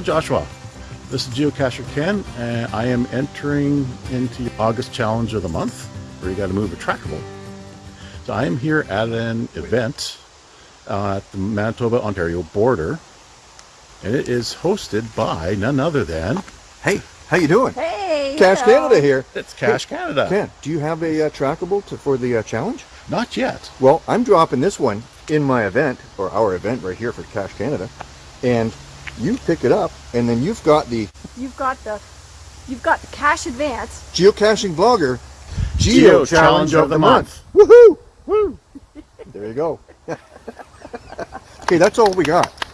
Joshua. This is Geocacher Ken, and I am entering into August challenge of the month, where you got to move a trackable. So I am here at an event uh, at the Manitoba-Ontario border, and it is hosted by none other than Hey, how you doing? Hey! Cash hello. Canada here. it's Cache Canada. Ken, do you have a uh, trackable to, for the uh, challenge? Not yet. Well, I'm dropping this one in my event, or our event right here for Cache Canada, and you pick it up, and then you've got the You've got the you've got the cash advance. geocaching vlogger Geo Challenge of the Month. Woohoo! Woo! there you go. okay, that's all we got.